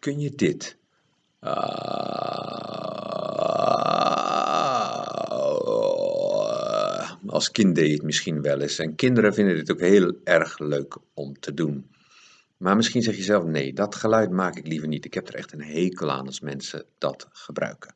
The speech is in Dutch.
kun je dit? Ah. Als kind deed je het misschien wel eens. En kinderen vinden dit ook heel erg leuk om te doen. Maar misschien zeg je zelf: nee, dat geluid maak ik liever niet. Ik heb er echt een hekel aan als mensen dat gebruiken.